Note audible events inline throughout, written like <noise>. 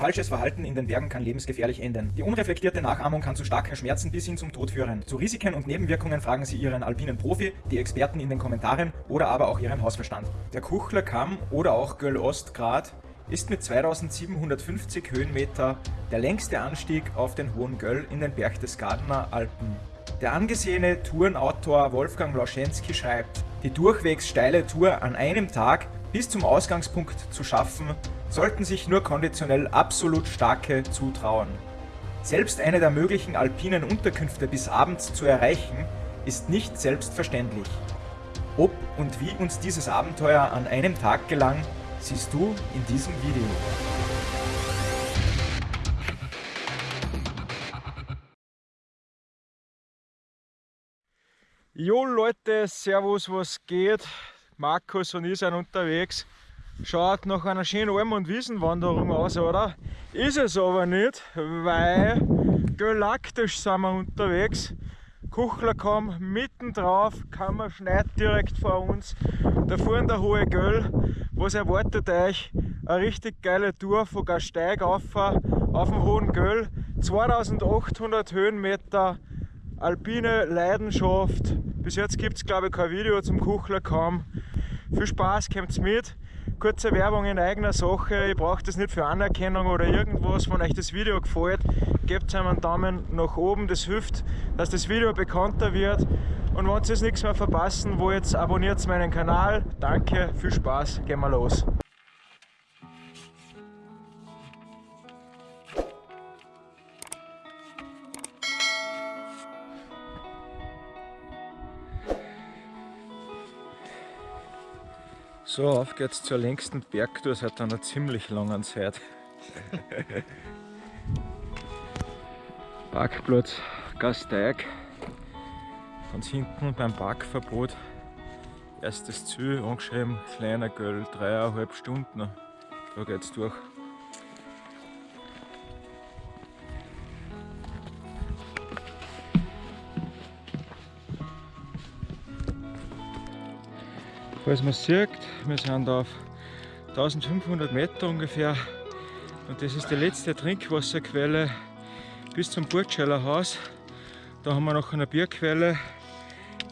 Falsches Verhalten in den Bergen kann lebensgefährlich enden. Die unreflektierte Nachahmung kann zu starken Schmerzen bis hin zum Tod führen. Zu Risiken und Nebenwirkungen fragen Sie Ihren alpinen Profi, die Experten in den Kommentaren oder aber auch Ihren Hausverstand. Der Kuchler Kamm oder auch Göll Ostgrad ist mit 2750 Höhenmeter der längste Anstieg auf den Hohen Göll in den Berchtesgadener Alpen. Der angesehene Tourenautor Wolfgang Lauschensky schreibt, die durchwegs steile Tour an einem Tag bis zum Ausgangspunkt zu schaffen, sollten sich nur konditionell absolut Starke zutrauen. Selbst eine der möglichen alpinen Unterkünfte bis abends zu erreichen, ist nicht selbstverständlich. Ob und wie uns dieses Abenteuer an einem Tag gelang, siehst du in diesem Video. Jo Leute, Servus, was geht? Markus und ich sind unterwegs. Schaut nach einer schönen Alm- und Wiesenwanderung aus, oder? Ist es aber nicht, weil galaktisch sind wir unterwegs. Kuchlerkamm mitten drauf, Kammer schneit direkt vor uns. Da vorne der hohe Göll. Was erwartet euch? Eine richtig geile Tour von Gasteig auf, auf dem hohen Göll. 2800 Höhenmeter, alpine Leidenschaft. Bis jetzt gibt es glaube ich kein Video zum Kuchlerkamm. Viel Spaß, kommt mit kurze Werbung in eigener Sache. Ich brauche das nicht für Anerkennung oder irgendwas. Wenn euch das Video gefällt, gebt einem einen Daumen nach oben. Das hilft, dass das Video bekannter wird. Und wenn ihr nichts mehr verpassen wollt, abonniert meinen Kanal. Danke, viel Spaß, gehen wir los. So, auf geht's zur längsten Bergtour seit einer ziemlich langen Zeit. Parkplatz Gasteig. Ganz hinten beim Parkverbot. Erstes Ziel angeschrieben, kleiner Göll, dreieinhalb Stunden. Da geht's durch. Falls man sieht, wir sind auf 1500 Meter ungefähr und das ist die letzte Trinkwasserquelle bis zum Burtscheiler Haus. Da haben wir noch eine Bierquelle.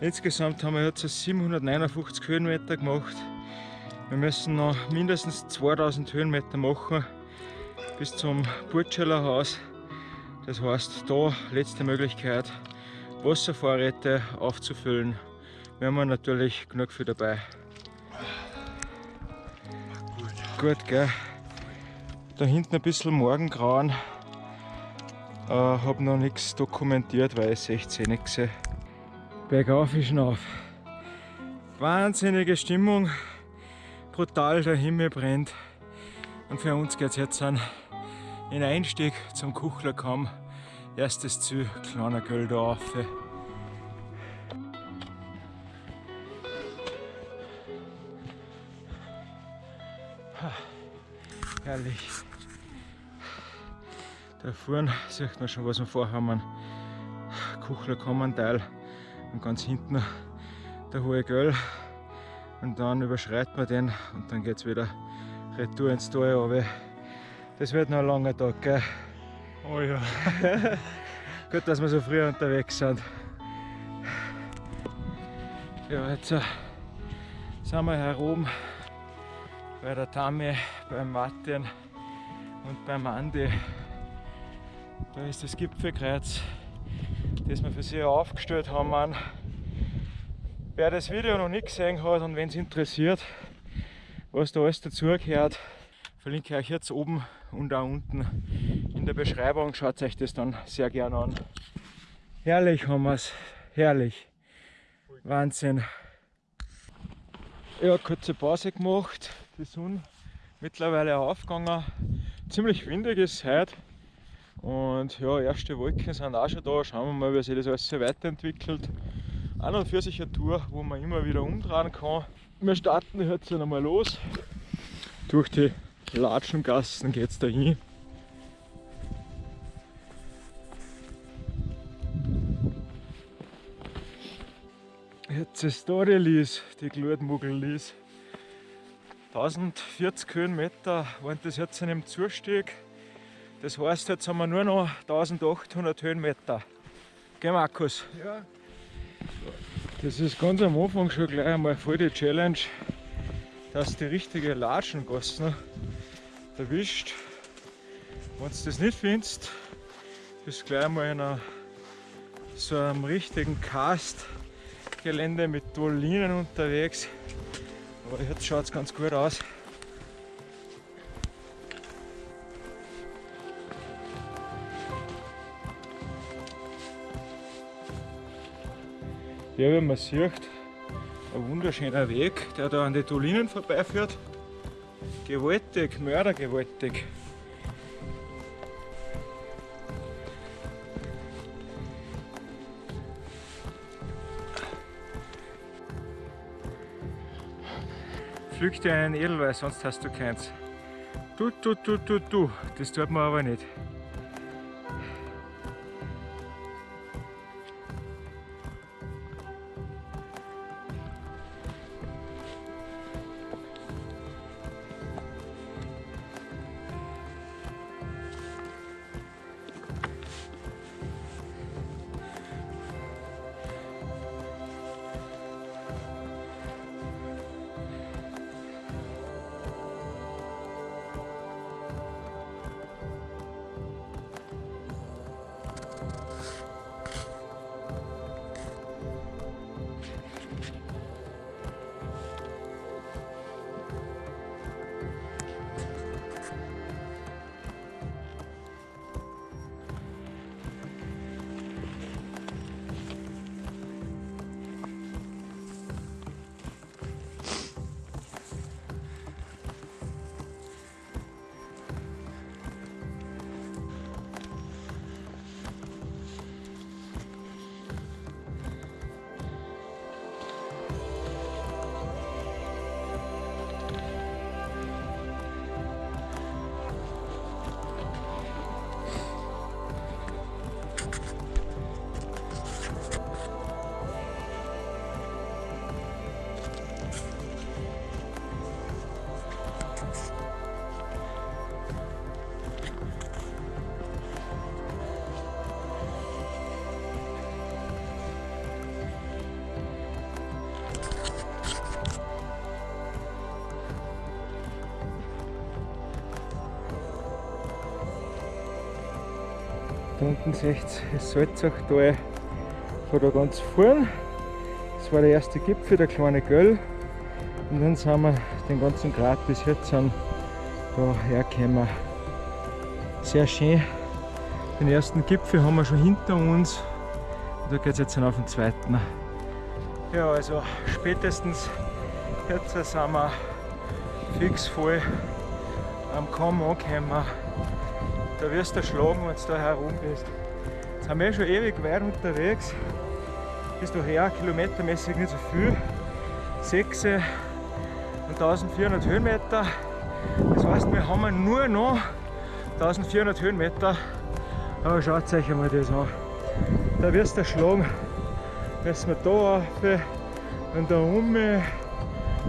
Insgesamt haben wir jetzt 759 Höhenmeter gemacht. Wir müssen noch mindestens 2000 Höhenmeter machen bis zum Burtscheiler Haus. Das heißt, da letzte Möglichkeit, Wasservorräte aufzufüllen. Wir haben natürlich genug für dabei. Gut, gell? Da hinten ein bisschen Morgengrauen. Äh, habe noch nichts dokumentiert, weil ich 16 nicht gesehen. Bergauf ist auf. Wahnsinnige Stimmung. Brutal, der Himmel brennt. Und für uns geht es jetzt an den Einstieg zum Kuchlerkamm. Erstes Ziel, kleiner Göll da Herrlich. Da vorne sieht man schon, was wir vorhaben. Kuchler Kommanteil und ganz hinten der hohe Göll. Und dann überschreitet man den und dann geht es wieder retour ins Tal runter. Das wird noch ein langer Tag, gell? Oh ja. <laughs> Gut, dass wir so früh unterwegs sind. Ja, jetzt äh, sind wir hier oben bei der Tami, beim Martin und beim Andi. Da ist das Gipfelkreuz, das wir für sie aufgestellt haben. Wer das Video noch nicht gesehen hat und wenn es interessiert, was da alles dazugehört, verlinke ich euch jetzt oben und auch unten in der Beschreibung. Schaut euch das dann sehr gerne an. Herrlich haben wir es, herrlich. Wahnsinn. Ja, kurze Pause gemacht, die Sonne mittlerweile aufgegangen. Ziemlich windig ist es heute. Und ja, erste Wolken sind auch schon da. Schauen wir mal, wie sich das alles so weiterentwickelt. An und für sich eine Tour, wo man immer wieder umdrehen kann. Wir starten jetzt einmal los. Durch die Latschengassen geht es dahin. Jetzt ist da die Lies, die Glutmuggel-Lies. 1040 Höhenmeter waren das jetzt in dem Zustieg. Das heißt, jetzt haben wir nur noch 1800 Höhenmeter. Gell Markus? Ja. Das ist ganz am Anfang schon gleich einmal voll die Challenge, dass die richtige Latschengassen erwischt. Wenn du das nicht findest, bist du gleich mal in einer, so einem richtigen Cast-Gelände mit Dolinen unterwegs. Aber jetzt schaut es ganz gut aus. Ja, wie man sieht, ein wunderschöner Weg, der da an die Dolinen vorbeiführt. Gewaltig, mördergewaltig. Pflück dir einen Edelweiß, sonst hast du keins. Du, du, du, du, du, das tut man aber nicht. Unten seht ihr das Salzachtal von da ganz vorn. Das war der erste Gipfel, der kleine Göll. Und dann sind wir den ganzen Grat bis jetzt an da hergekommen. Sehr schön. Den ersten Gipfel haben wir schon hinter uns. Und da geht es jetzt auf den zweiten. Ja, also spätestens jetzt sind wir fix voll am Kamm angekommen. Da wirst du schlagen, wenn du da herum bist. Jetzt sind wir schon ewig weit unterwegs. Bis daher kilometermäßig nicht so viel. 6 und 1400 Höhenmeter. Das heißt, wir haben nur noch 1400 Höhenmeter. Aber schaut euch einmal das an. Da wirst du schlagen. Müssen wir da rauf und da um.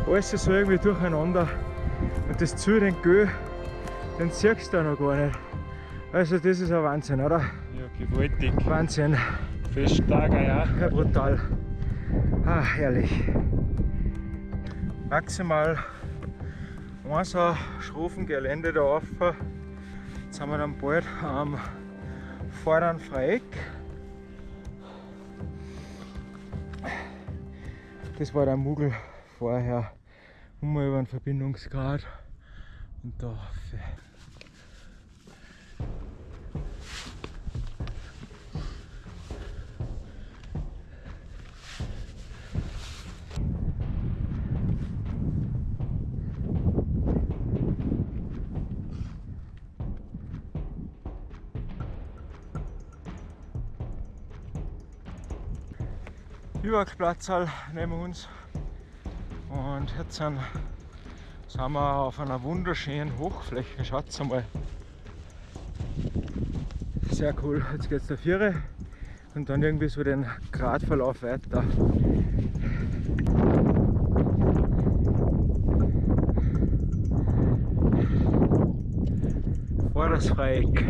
Alles so irgendwie durcheinander. Und das zu den Gö, den siehst du noch gar nicht. Also das ist ein Wahnsinn, oder? Ja, gewaltig. Wahnsinn. Festtager, ja. Ja, brutal. Ah, herrlich. Maximal ein so schroffen Gelände da rauf. Jetzt sind wir dann bald am vorderen Freieck. Das war der Mugel vorher. Um über einen Verbindungsgrad und da Biwakplatz neben uns und jetzt sind, sind wir auf einer wunderschönen Hochfläche. Schaut mal. Sehr cool. Jetzt geht es der Viere und dann irgendwie so den Gradverlauf weiter. das Freieck.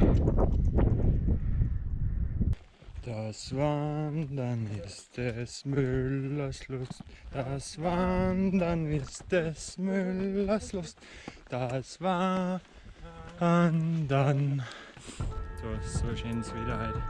Das Wandern ist des Müllers Lust, das Wandern ist des Müllers Lust, das Wandern. So, so schönes Wetter heute.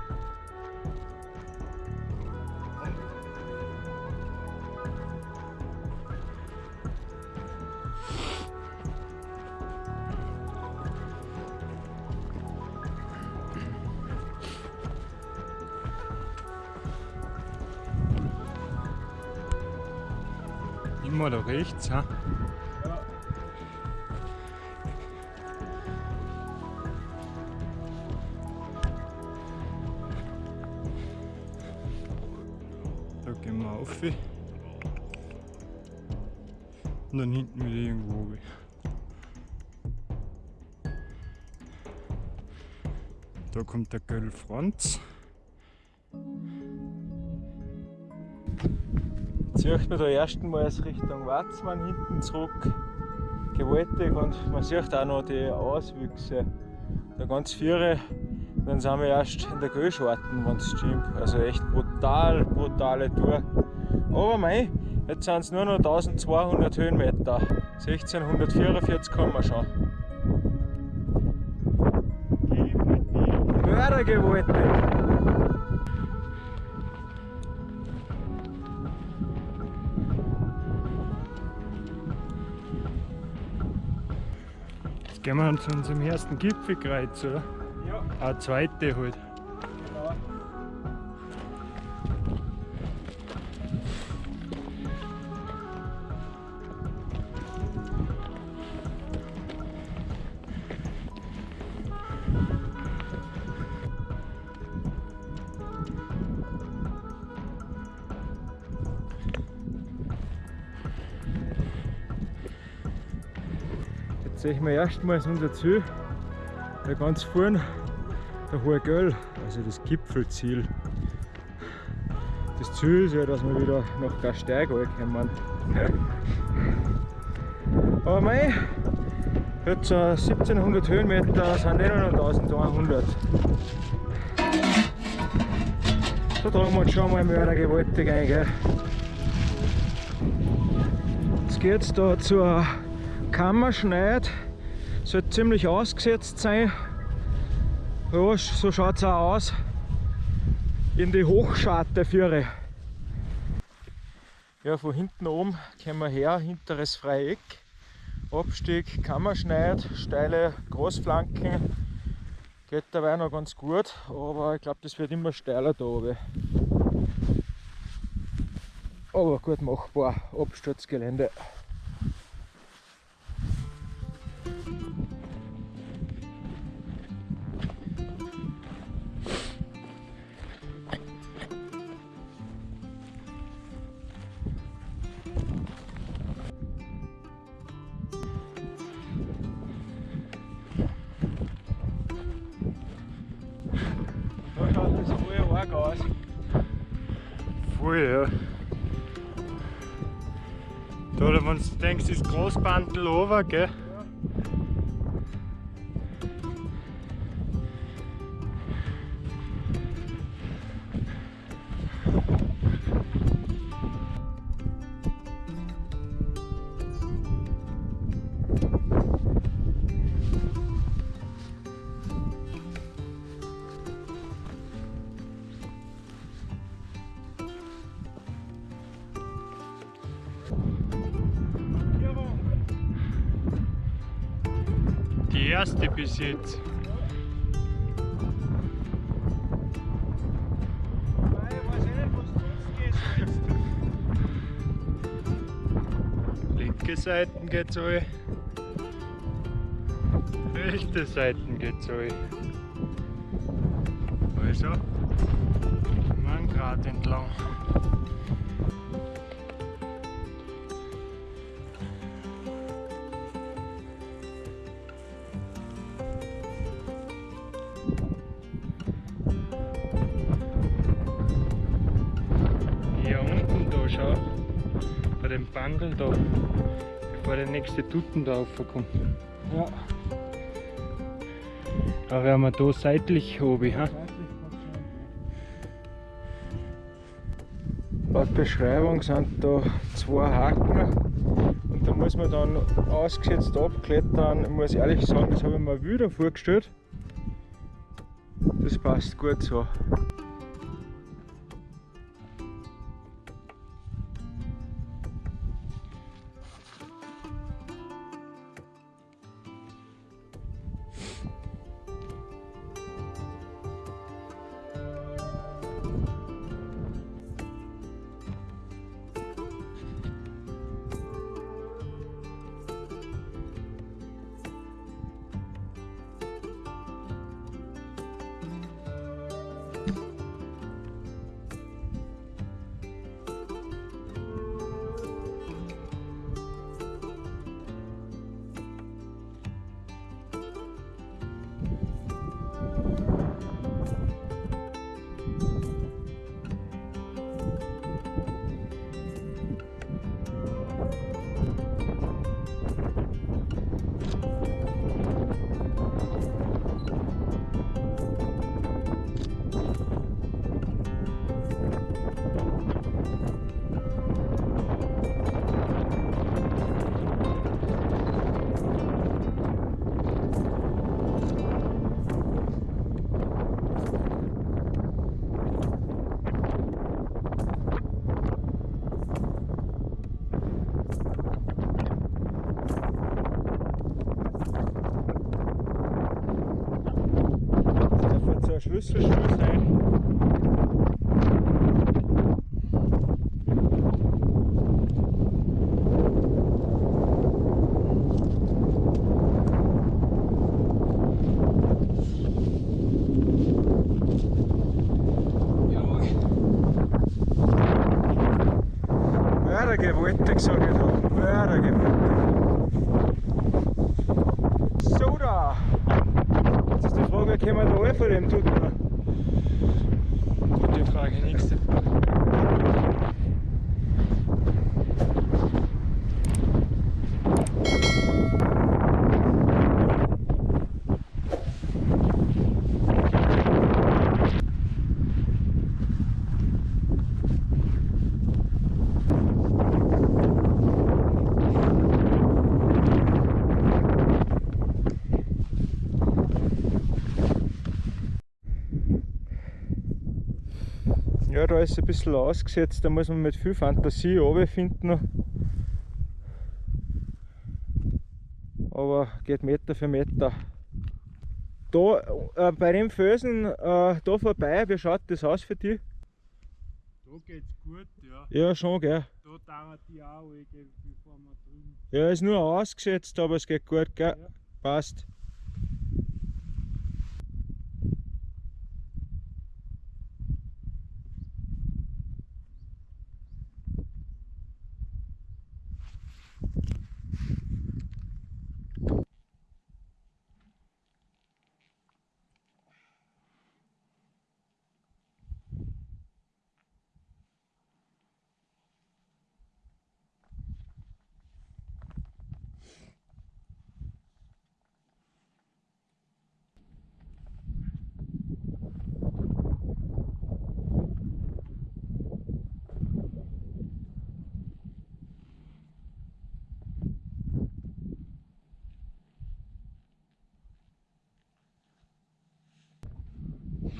Da rechts, ha? Da gehen wir auf. Und dann hinten wieder irgendwo runter. Da kommt der Göll Franz. Jetzt man da erstmals Richtung Watzmann hinten zurück. Gewaltig und man sieht auch noch die Auswüchse. Da ganz viele, dann sind wir erst in der Göllscharten, wenn es stimmt. Also echt brutal, brutale Tour. Aber mei, jetzt sind es nur noch 1200 Höhenmeter. 1644 kommen wir schon. Mördergewaltig! Zu unserem ersten Gipfelkreuz, oder? Ja, Eine zweite halt. Sehen wir erstmals unser Ziel, da ganz vorne, der Hohe Göll, also das Gipfelziel. Das Ziel ist ja, dass wir wieder nach Gasteig kommen. Aber mei, jetzt äh, 1700 Höhenmeter sind eh noch 1100. Da tragen wir uns schon mal mördergewaltig ein. Gell? Jetzt geht es da zur Kammerschneid. Sollte ziemlich ausgesetzt sein. Ja, so schaut es auch aus. In die Hochscharte führe. Ja, von hinten oben kommen wir her, hinteres Freieck. Abstieg, Kammerschneid, steile Großflanken. Geht dabei noch ganz gut, aber ich glaube, das wird immer steiler da oben. Aber gut machbar, Absturzgelände. Denkst, ist Großbandel over, gell? Jetzt. Linke Seiten geht's alle. Rechte Seiten geht's alle. Also, man Grad entlang. Bandel da. Bevor der nächste Tutten da raufkommt. Ja. Da wären wir da seitlich oben. Ha? Laut Beschreibung sind da zwei Haken und da muss man dann ausgesetzt abklettern. Ich muss ehrlich sagen, das habe ich mir wieder vorgestellt. Das passt gut so. Ja, da ist es ein bisschen ausgesetzt, da muss man mit viel Fantasie finden. Aber geht Meter für Meter. Da äh, bei dem Felsen äh, da vorbei, wie schaut das aus für dich? Da geht's gut, ja. Ja, schon, gell? Da dauert die auch, bevor wir drüben. Ja, ist nur ausgesetzt, aber es geht gut, gell? Ja. Passt.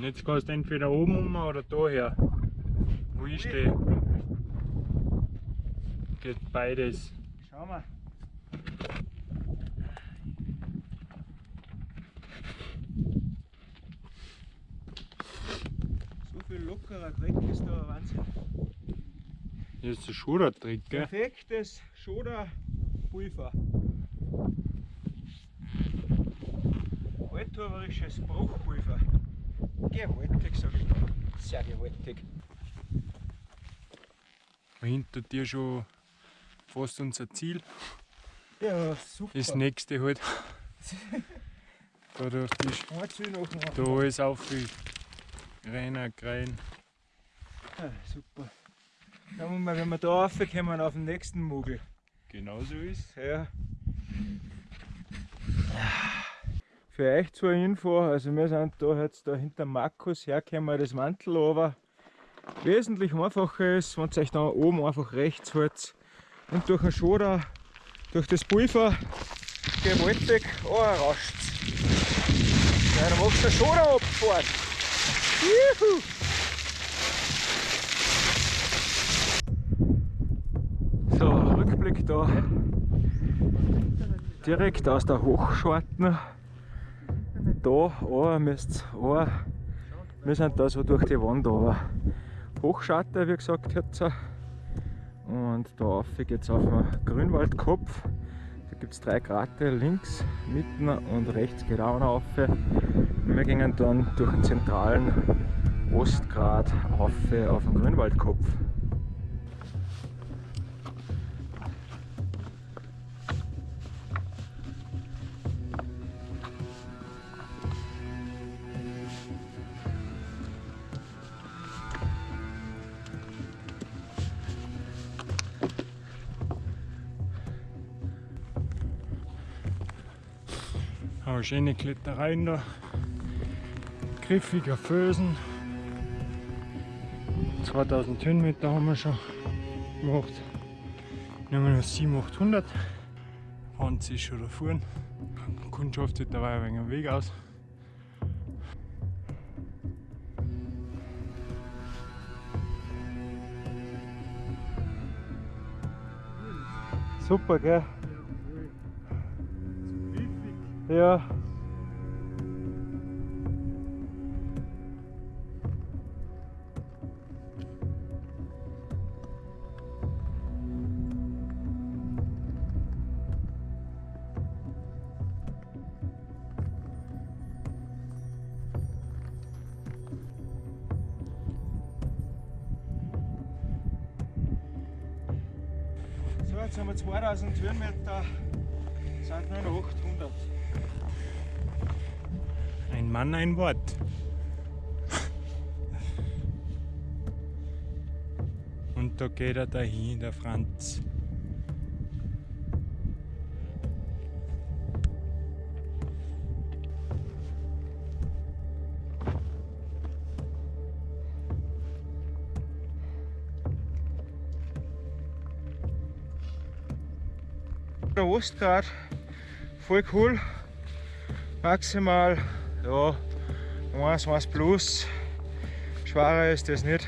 Jetzt kannst du entweder oben um oder daher. Wo ich stehe. Geht beides. Schau mal. So viel lockerer Dreck ist da ein Wahnsinn. Hier ist der Schudertrick, gell? Perfektes Schoder-Pulver. Althuberisches Bruchpulver. Gewaltig, sag ich mal. Sehr gewaltig. Hinter dir schon fast unser Ziel. Ja, super. Das nächste halt. da durch die. Da alles auf wie Reiner, Grein. Ah, super. Schauen wir mal, wenn wir da raufkommen auf den nächsten Mugel. Genauso ist Ja. Für euch zur Info, also wir sind da jetzt da hinter Markus hergekommen, das Mantel aber wesentlich einfacher ist, wenn ihr euch da oben einfach rechts hält und durch den Schoder, durch das Pulver gewaltig anrauscht. Ja, dann machst du Schoder abgefahren. Juhu! So, Rückblick da. Direkt aus der Hochscharten. Da runter müsst ihr Wir sind da so durch die Wand aber Hochscharte, wie gesagt, jetzt. Und da rauf geht es auf den Grünwaldkopf. Da gibt es drei Krater, links, mitten und rechts geht auch noch rauf. Wir gehen dann durch den zentralen Ostgrat auf, auf den Grünwaldkopf. Eine schöne Klettereien da. Griffiger Fösen. 2000 Höhenmeter haben wir schon gemacht. Wir haben noch 7800. Hans ist schon da vorne. Kundschaft sieht dabei ein wenig am Weg aus. Super, gell? Ja. Ein Wort. Und da geht er dahin, der Franz. Der Ostgrad, voll cool. Maximal, ja, 1, 1 plus. Schwerer ist das nicht.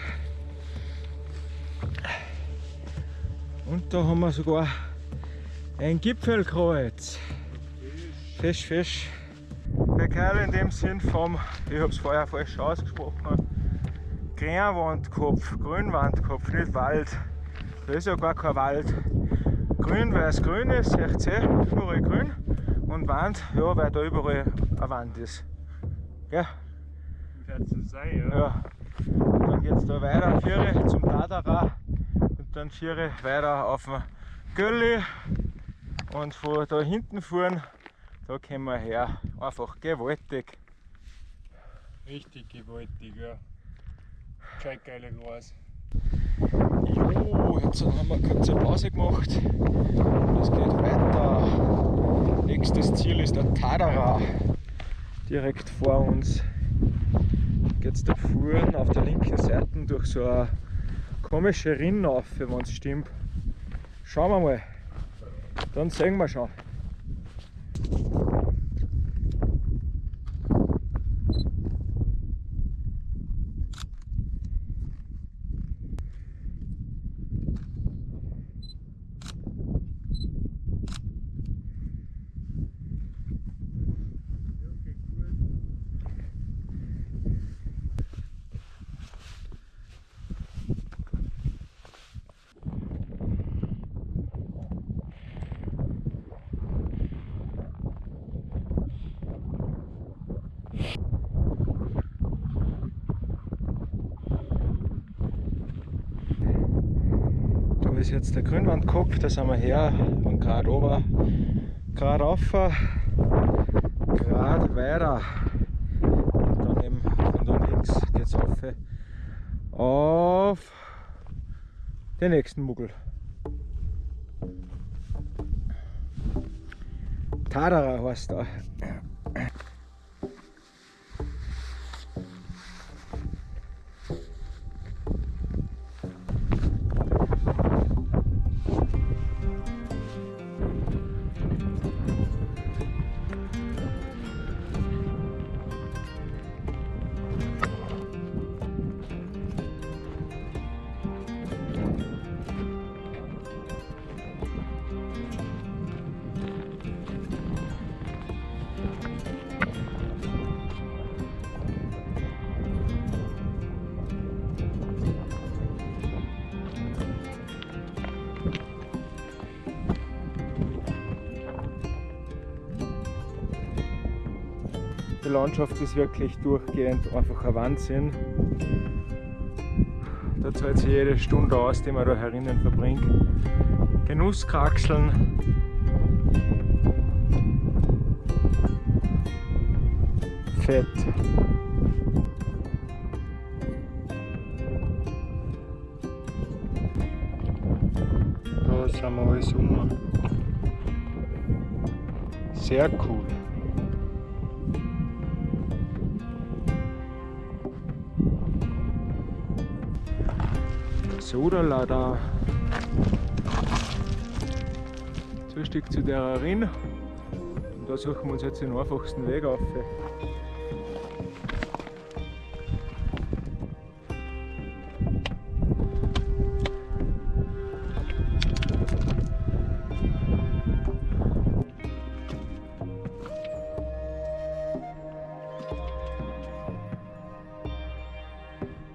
Und da haben wir sogar ein Gipfelkreuz. Fisch, Fisch. Bekal in dem Sinn vom, ich habe es vorher falsch ausgesprochen, Grünwandkopf, Grünwandkopf, nicht Wald. Da ist ja gar kein Wald. Grün, weil es grün ist, seht ihr, überall grün. Und Wand, ja, weil da überall eine Wand ist. Gell? So sein, Ja. Und dann geht es da weiter, Viere zum Tadara und dann Viere weiter auf den Gölli und von da hinten fahren, da kommen wir her. Einfach gewaltig. Richtig gewaltig, ja. Gescheit geile Gras. Jo, jetzt haben wir eine Pause gemacht. Es geht weiter. Nächstes Ziel ist der Tadara. Direkt vor uns geht es da vorne auf der linken Seite durch so eine komische Rinne auf, wenn es stimmt. Schauen wir mal. Dann sehen wir schon. Ist jetzt der Grünwandkopf, da sind wir her und gerade ober, gerade rauf, gerade weiter. Und dann eben von da links geht es auf, auf den nächsten Muggel. Tadara heißt da. Die Landschaft ist wirklich durchgehend einfach ein Wahnsinn. Da zahlt sich jede Stunde aus, die man da herinnen verbringt. Genusskraxeln. Fett. Da sind wir alles um. Sehr cool. So Stück zu der Rinn. Und da suchen wir uns jetzt den einfachsten Weg auf.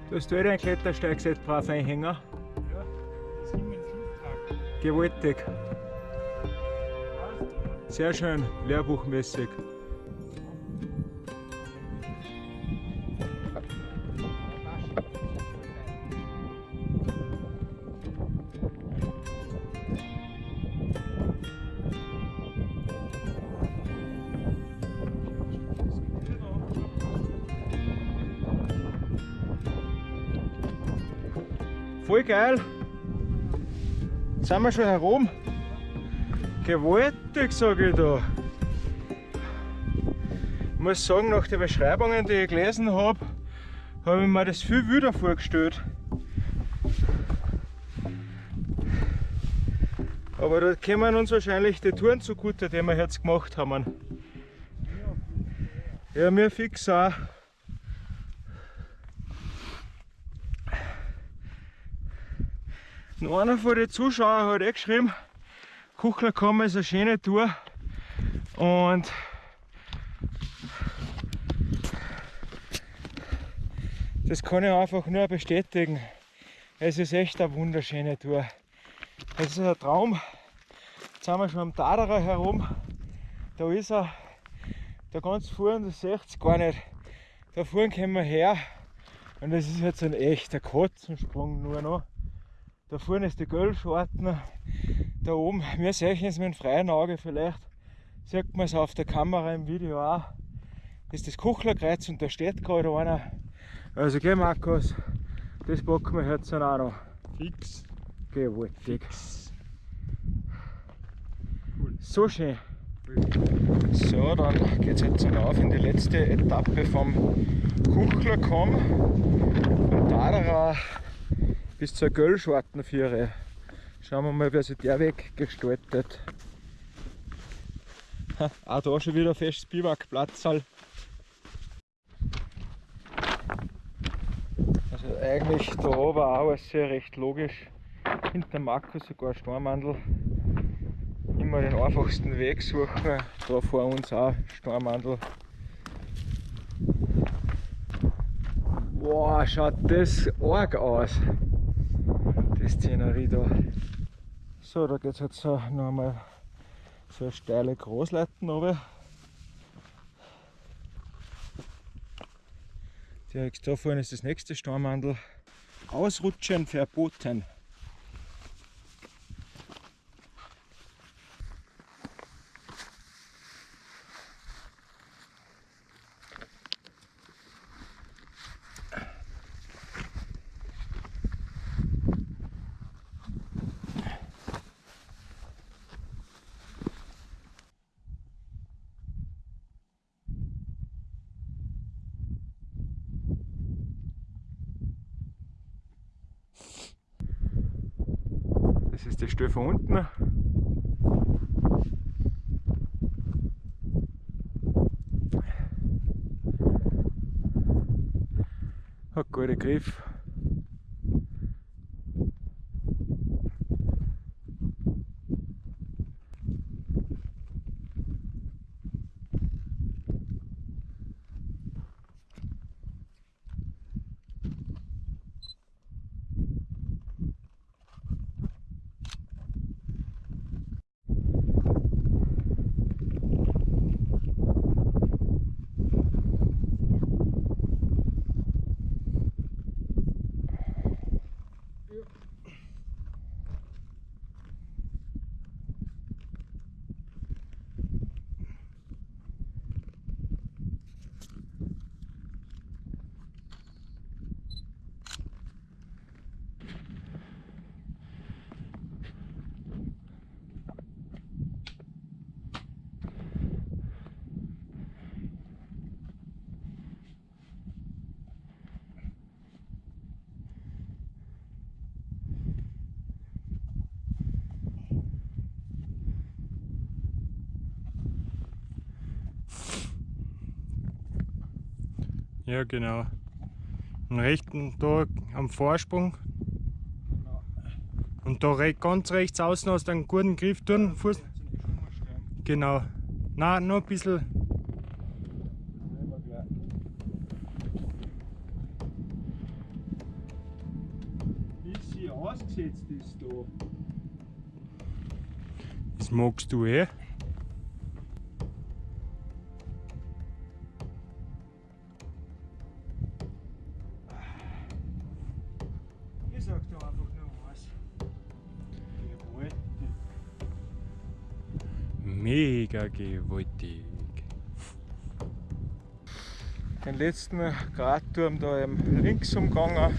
Du hast du eh dein Klettersteigset brav einhängen? Gewaltig. Sehr schön, lehrbuchmäßig. Sind wir schon herum. Gewaltig, sage ich da. Ich muss sagen, nach den Beschreibungen, die ich gelesen habe, habe ich mir das viel wilder vorgestellt. Aber da kommen uns wahrscheinlich die Touren zugute, die wir jetzt gemacht haben. Ja, mir fix auch. Und einer von den Zuschauern hat eh geschrieben, Kuchlerkammer ist eine schöne Tour und das kann ich einfach nur bestätigen. Es ist echt eine wunderschöne Tour. Es ist ein Traum. Jetzt sind wir schon am Taderer herum. Da ist er. Da ganz vorne, das seht ihr gar nicht. Da vorne kommen wir her. Und das ist jetzt ein echter Katzensprung nur noch. Da vorne ist die Gölschorten. Da oben, wir sehen es mit dem freien Auge vielleicht. Sieht man es auf der Kamera im Video auch. Das ist das Kuchlerkreuz und da steht gerade einer. Also geh Markus, das packen wir jetzt auch noch. Fix. Gewaltig. So schön. So, dann geht es jetzt auf in die letzte Etappe vom Kuchlerkamm. Von Taderer bis zur Göllschwartenführe. Schauen wir mal, wer sich der Weg gestaltet. Ha, Auch da schon wieder festes Biwakplatzal. Also eigentlich da oben auch alles sehr recht logisch. Hinter Markus sogar Stormandel. Immer den einfachsten Weg suchen. Da vor uns auch Stormandel. Boah, schaut das arg aus. Die Szenerie da. So, da geht es jetzt so noch einmal so eine steile Großleiten runter. Direkt vorne ist das nächste Stormandel. Ausrutschen verboten. Das ist die Stelle von unten. Hat guten Griff. Ja, genau. Und rechten da am Vorsprung. Und da ganz rechts außen hast du einen guten Griff tun. Fuß. Genau. Nein, noch ein bisschen. Wie sie ausgesetzt ist da. Das magst du eh. Gewaltig. Den letzten Gradturm da eben links umgegangen.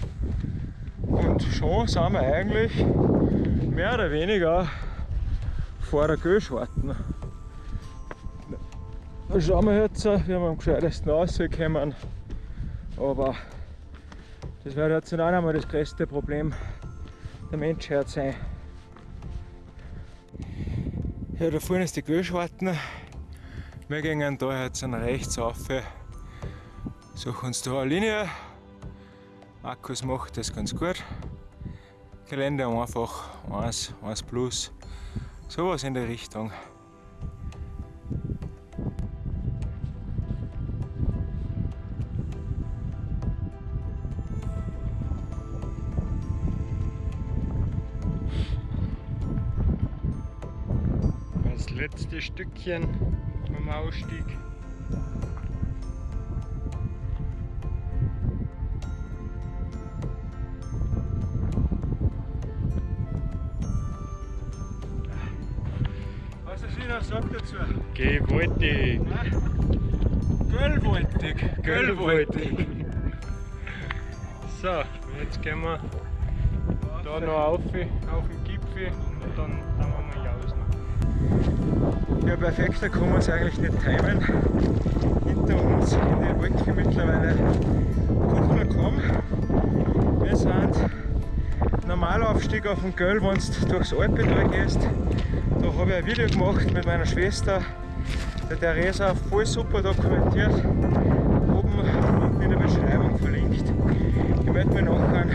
Und schon sind wir eigentlich mehr oder weniger vor der Göschwarten. Da schauen wir jetzt, wie wir am gescheitesten rauskommen. Aber das wird jetzt nicht einmal das größte Problem der Menschheit sein. Ja, da vorne ist die Göschwarten. Wir gehen da jetzt an rechts rauf, suchen uns da eine Linie. Markus macht das ganz gut. Gelände einfach 1, 1 plus, sowas in der Richtung. Letzte Stückchen vom Ausstieg. Was ist wieder sagt dazu? Gewaltig. Göllwaltig, Göllwaltig. <laughs> So, jetzt gehen wir da noch auf, auf den Gipfel und dann Ja, perfekter kann man es eigentlich nicht timen. Hinter uns in die Wolke mittlerweile Kuchler gekommen. Wir sind Normalaufstieg auf dem Göll, wenn du durchs Alpental gehst. Da habe ich ein Video gemacht mit meiner Schwester, der Theresa, voll super dokumentiert. Oben unten in der Beschreibung verlinkt. Ich melde mich nachher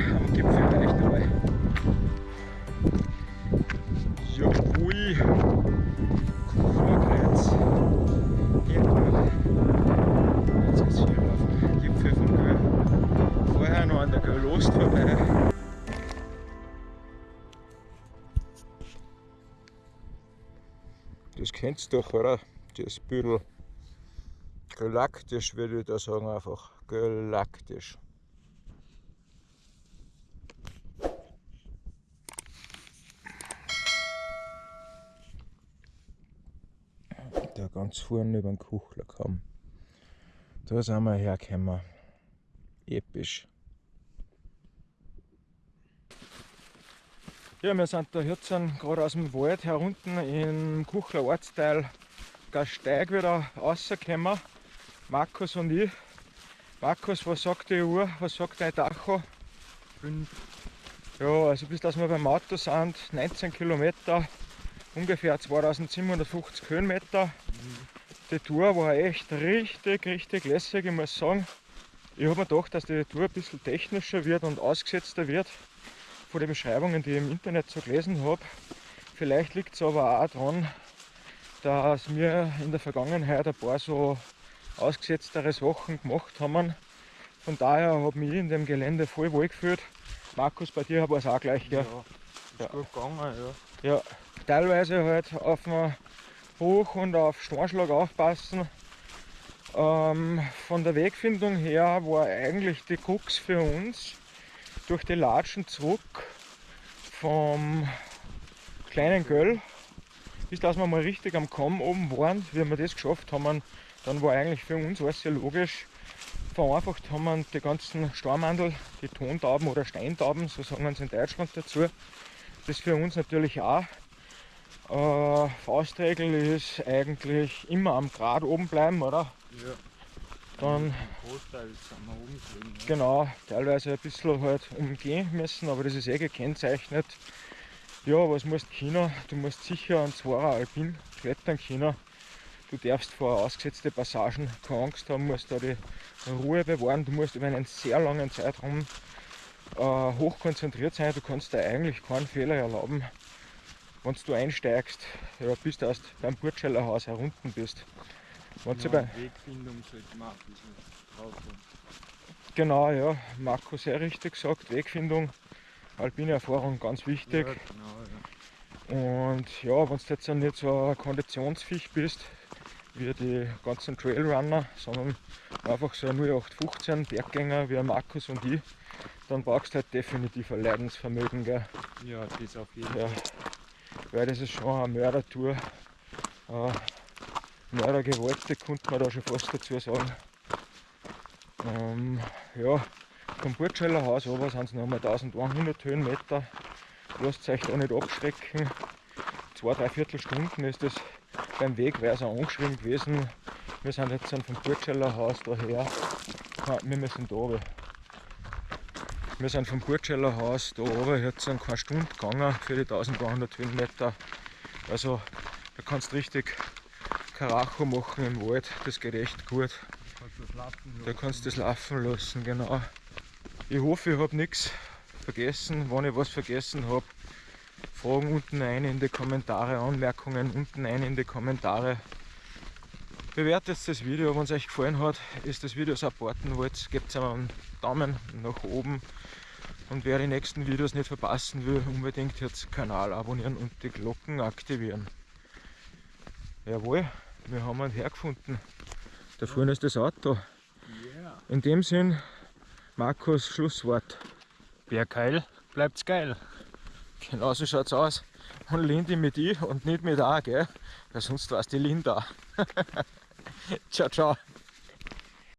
Doch, oder? Das Büdel. Galaktisch würde ich da sagen einfach. Galaktisch. Da ganz vorne über den Kuchler kam. Da sind wir hergekommen. Episch. Ja, wir sind da jetzt gerade aus dem Wald herunten im Kuchler Ortsteil Gasteig wieder rausgekommen. Markus und ich. Markus, was sagt die Uhr? Was sagt dein Tacho? 5. Ja, also bis dass wir beim Auto sind, 19 Kilometer, ungefähr 2750 Höhenmeter. Die Tour war echt richtig, richtig lässig, ich muss sagen. Ich habe mir gedacht, dass die Tour ein bisschen technischer wird und ausgesetzter wird von den Beschreibungen, die ich im Internet so gelesen habe. Vielleicht liegt es aber auch daran, dass wir in der Vergangenheit ein paar so ausgesetztere Sachen gemacht haben. Von daher habe ich mich in dem Gelände voll wohl gefühlt. Markus, bei dir war es auch gleich, gell? Ja, ist gut gegangen, ja. Ja, teilweise halt auf den Hoch- und auf Steinschlag aufpassen. Ähm, von der Wegfindung her war eigentlich die Krux für uns durch die Latschen zurück vom kleinen Göll, bis dass wir mal richtig am Kamm oben waren. Wie wir das geschafft haben, dann war eigentlich für uns alles sehr logisch. Vereinfacht haben wir die ganzen Stormandel, die Tontauben oder Steintauben, so sagen wir es in Deutschland dazu. Das für uns natürlich auch. Äh, Faustregel ist eigentlich immer am Grad oben bleiben, oder? Ja. Dann genau, teilweise ein bisschen halt umgehen müssen, aber das ist eh gekennzeichnet. Ja, was musst du können? Du musst sicher einen Zwarer Alpin klettern können. Du darfst vor ausgesetzte Passagen keine Angst haben, musst da die Ruhe bewahren. Du musst über einen sehr langen Zeitraum äh, hochkonzentriert sein. Du kannst dir eigentlich keinen Fehler erlauben, wenn du einsteigst, ja, bis du erst beim Burtscheller Haus herunten bist. Wenn du bei, Wegfindung sollte man drauf haben. genau, ja, Marco sehr richtig gesagt, Wegfindung, alpine Erfahrung ganz wichtig. Ja, genau, ja. Und ja, wenn du jetzt nicht so ein Konditionsviech bist, wie die ganzen Trailrunner, sondern einfach so ein 0815 Berggänger wie Markus und ich, dann brauchst du halt definitiv ein Leidensvermögen. Gell? ja, das auf jeden Ja, Fall. weil das ist schon eine Mördertour. Äh, Mördergewaltig könnte man da schon fast dazu sagen. Ähm, ja, vom Burtscheller Haus aber sind es nochmal 1100 Höhenmeter. Lasst euch da nicht abschrecken. Zwei, drei Viertelstunden ist das beim Weg, wäre es angeschrieben gewesen. Wir sind jetzt vom Burtscheller Haus daher. Ah, Wir müssen da runter. Wir sind vom Burtscheller Haus da oben jetzt sind keine Stunde gegangen für die 1200 Höhenmeter. Also da kannst du richtig Karacho machen im Wald, das geht echt gut. Da kannst du das laufen lassen, genau. Ich hoffe, ich habe nichts vergessen. Wenn ich was vergessen habe, Fragen unten rein in die Kommentare, Anmerkungen unten rein in die Kommentare. Bewertet das Video, wenn es euch gefallen hat, ist das Video supporten wollt, gebt einen Daumen nach oben. Und wer die nächsten Videos nicht verpassen will, unbedingt jetzt den Kanal abonnieren und die Glocken aktivieren. Jawohl, wir haben einen hergefunden. Da vorne ist das Auto. In dem Sinn, Markus Schlusswort. Wer geil, bleibt's geil. Genauso schaut's aus. Und Lindy mit I und nicht mit A, gell? Weil sonst war's die Linda. <laughs> ciao, ciao.